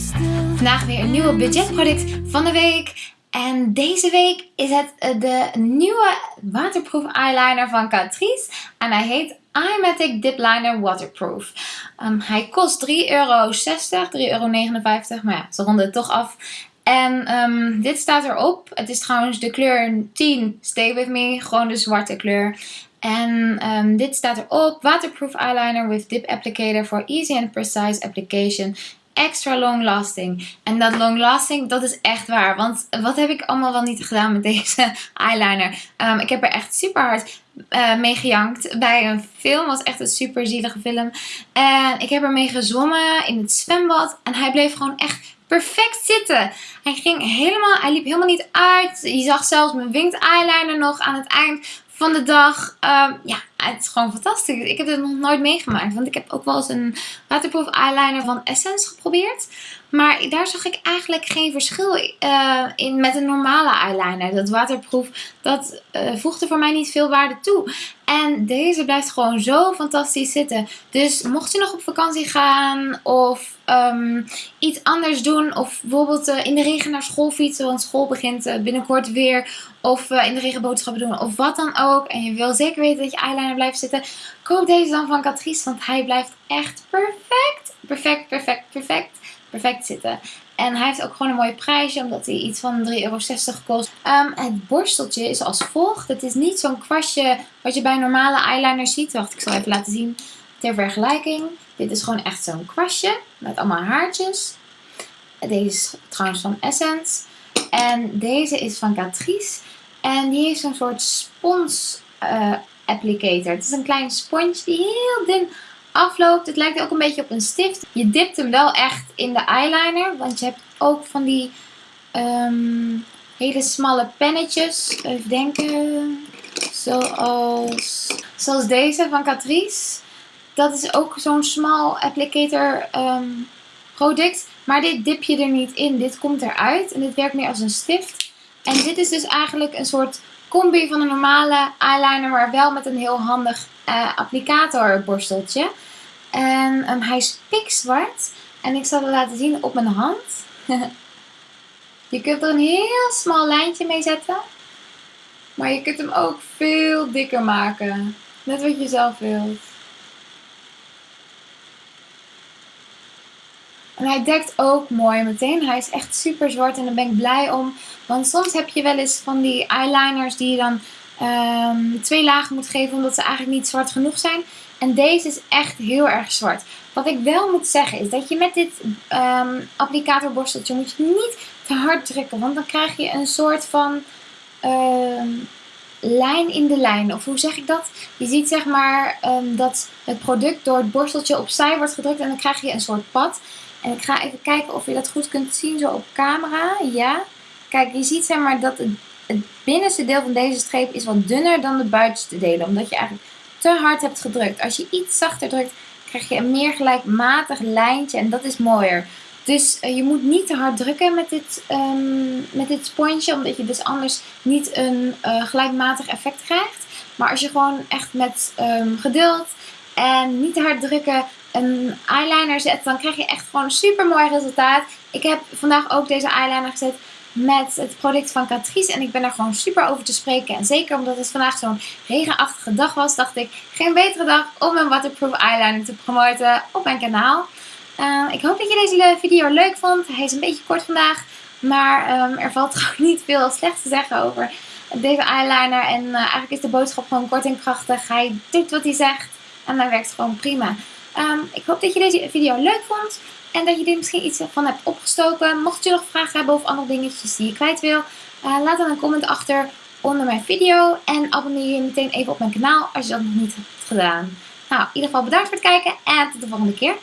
Vandaag weer een nieuwe budgetproduct van de week. En deze week is het eh, de nieuwe waterproof eyeliner van Catrice. En hij heet iMatic Dip Liner Waterproof. Um, hij kost 3,60 euro, 3,59 euro. Maar ja, ze ronden het toch af. En um, dit staat erop. Het is trouwens de kleur 10 Stay With Me. Gewoon de zwarte kleur. En um, dit staat erop. Waterproof eyeliner with dip applicator for easy and precise application extra long lasting. En dat long lasting, dat is echt waar. Want wat heb ik allemaal wel niet gedaan met deze eyeliner? Um, ik heb er echt super hard uh, mee gejankt bij een film. Was echt een super zielige film. En ik heb ermee gezwommen in het zwembad. En hij bleef gewoon echt perfect zitten. Hij ging helemaal, hij liep helemaal niet uit. Je zag zelfs mijn winged eyeliner nog aan het eind van de dag. Um, ja, het is gewoon fantastisch. Ik heb het nog nooit meegemaakt. Want ik heb ook wel eens een waterproof eyeliner van Essence geprobeerd. Maar daar zag ik eigenlijk geen verschil uh, in met een normale eyeliner. Dat waterproof, dat uh, voegde voor mij niet veel waarde toe. En deze blijft gewoon zo fantastisch zitten. Dus mocht je nog op vakantie gaan of um, iets anders doen. Of bijvoorbeeld uh, in de regen naar school fietsen. Want school begint binnenkort weer. Of in de regen boodschappen doen. Of wat dan ook. En je wil zeker weten dat je eyeliner blijft zitten. Koop deze dan van Catrice. Want hij blijft echt perfect. Perfect, perfect, perfect perfect zitten. En hij heeft ook gewoon een mooie prijsje, omdat hij iets van 3,60 euro kost. Um, het borsteltje is als volgt. Het is niet zo'n kwastje wat je bij normale eyeliner ziet. Wacht, ik zal even laten zien ter vergelijking. Dit is gewoon echt zo'n kwastje met allemaal haartjes. Deze is trouwens van Essence. En deze is van Catrice. En die heeft zo'n soort spons uh, applicator. Het is een klein sponsje die heel dun afloopt. Het lijkt ook een beetje op een stift. Je dipt hem wel echt in de eyeliner. Want je hebt ook van die um, hele smalle pennetjes. Even denken. Zoals, zoals deze van Catrice. Dat is ook zo'n smal applicator um, product. Maar dit dip je er niet in. Dit komt eruit. En dit werkt meer als een stift. En dit is dus eigenlijk een soort combi van een normale eyeliner. Maar wel met een heel handig uh, applicatorborsteltje. En um, hij is pikzwart. En ik zal het laten zien op mijn hand. je kunt er een heel smal lijntje mee zetten. Maar je kunt hem ook veel dikker maken. Net wat je zelf wilt. En hij dekt ook mooi meteen. Hij is echt super zwart en daar ben ik blij om. Want soms heb je wel eens van die eyeliners die je dan um, twee lagen moet geven omdat ze eigenlijk niet zwart genoeg zijn. En deze is echt heel erg zwart. Wat ik wel moet zeggen is dat je met dit um, applicatorborsteltje moet je niet te hard drukken. Want dan krijg je een soort van um, lijn in de lijn. Of hoe zeg ik dat? Je ziet zeg maar dat het product door het borsteltje opzij wordt gedrukt. En dan krijg je een soort pad. En ik ga even kijken of je dat goed kunt zien zo op camera. Ja. Kijk, je ziet zeg maar dat het het binnenste deel van deze streep is wat dunner dan de buitenste delen. Omdat je eigenlijk te hard hebt gedrukt. Als je iets zachter drukt, krijg je een meer gelijkmatig lijntje. En dat is mooier. Dus uh, je moet niet te hard drukken met dit, um, met dit sponsje. Omdat je dus anders niet een uh, gelijkmatig effect krijgt. Maar als je gewoon echt met um, geduld en niet te hard drukken een eyeliner zet. Dan krijg je echt gewoon een super mooi resultaat. Ik heb vandaag ook deze eyeliner gezet met het product van Catrice. En ik ben er gewoon super over te spreken. En zeker omdat het vandaag zo'n regenachtige dag was, dacht ik geen betere dag om een waterproof eyeliner te promoten op mijn kanaal. Uh, ik hoop dat je deze video leuk vond. Hij is een beetje kort vandaag. Maar um, er valt gewoon niet veel slechts te zeggen over deze eyeliner. En uh, eigenlijk is de boodschap gewoon kort en krachtig. Hij doet wat hij zegt. En dat werkt gewoon prima. Um, ik hoop dat je deze video leuk vond. En dat je er misschien iets van hebt opgestoken. Mocht je nog vragen hebben of andere dingetjes die je kwijt wil. Uh, laat dan een comment achter onder mijn video. En abonneer je meteen even op mijn kanaal als je dat nog niet hebt gedaan. Nou, in ieder geval bedankt voor het kijken. En tot de volgende keer.